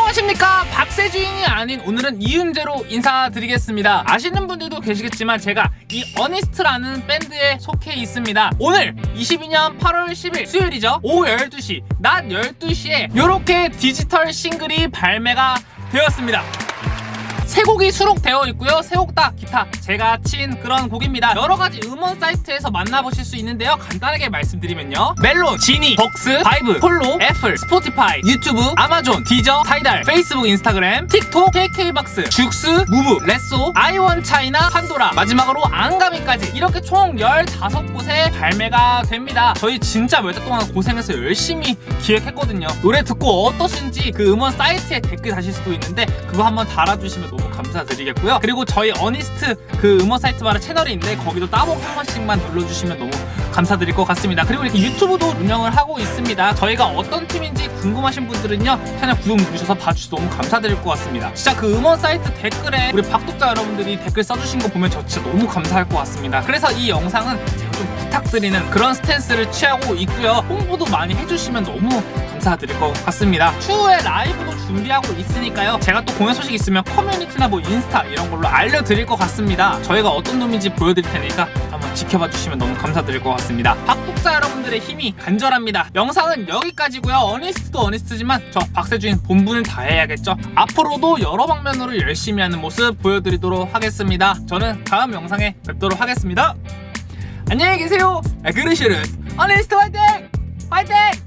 안녕하십니까? 박세주인이 아닌 오늘은 이은재로 인사드리겠습니다. 아시는 분들도 계시겠지만 제가 이 어니스트라는 밴드에 속해 있습니다. 오늘 22년 8월 10일 수요일이죠. 오후 12시 낮 12시에 이렇게 디지털 싱글이 발매가 되었습니다 세 곡이 수록되어 있고요. 세 곡 다 기타 제가 친 그런 곡입니다. 여러 가지 음원 사이트에서 만나보실 수 있는데요. 간단하게 말씀드리면요. 멜론, 지니, 벅스, 바이브, 플로, 애플, 스포티파이, 유튜브, 아마존, 디저, 타이달, 페이스북, 인스타그램, 틱톡, KK박스, 죽스, 무브, 레쏘, 아이원 차이나, 판도라, 마지막으로 안가미까지 이렇게 총 15곳에 발매가 됩니다. 저희 진짜 몇 달 동안 고생해서 열심히 기획했거든요. 노래 듣고 어떠신지 그 음원 사이트에 댓글 다실 수도 있는데 그거 한번 달아주시면 감사드리겠고요. 그리고 저희 어니스트 그 음원 사이트마다 채널이 있는데 거기도 따봉 한 번씩만 눌러주시면 너무 감사드릴 것 같습니다. 그리고 이렇게 유튜브도 운영을 하고 있습니다. 저희가 어떤 팀인지 궁금하신 분들은요 채널 구독 누르셔서 봐주셔서 너무 감사드릴 것 같습니다. 진짜 그 음원 사이트 댓글에 우리 박독자 여러분들이 댓글 써주신 거 보면 저 진짜 너무 감사할 것 같습니다. 그래서 이 영상은 좀 부탁드리는 그런 스탠스를 취하고 있고요. 홍보도 많이 해주시면 너무 감사드릴 것 같습니다. 추후에 라이브도 준비하고 있으니까요. 제가 또 공연 소식 있으면 커뮤니티나 뭐 인스타 이런 걸로 알려드릴 것 같습니다. 저희가 어떤 놈인지 보여드릴 테니까 한번 지켜봐 주시면 너무 감사드릴 것 같습니다. 박독자 여러분들의 힘이 간절합니다. 영상은 여기까지고요. 어니스트도 어니스트지만 저 박세주인 본분을 다해야겠죠. 앞으로도 여러 방면으로 열심히 하는 모습 보여드리도록 하겠습니다. 저는 다음 영상에 뵙도록 하겠습니다. 안녕히 계세요. 그르시르 어니스트 화이팅! 화이팅!